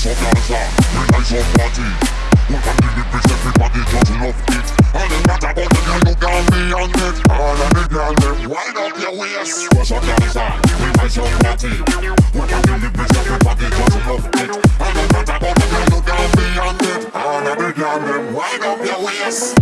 piece of Gaza The nice of party. We can give it peace, everybody just love it. And it matter about the girl you got me on it. All of the girl them wind up your waist. What's up Gaza? The nice of party. We can give it peace, everybody just love it. And it matter about the girl you got me on it. All of the girl them wind up your waist.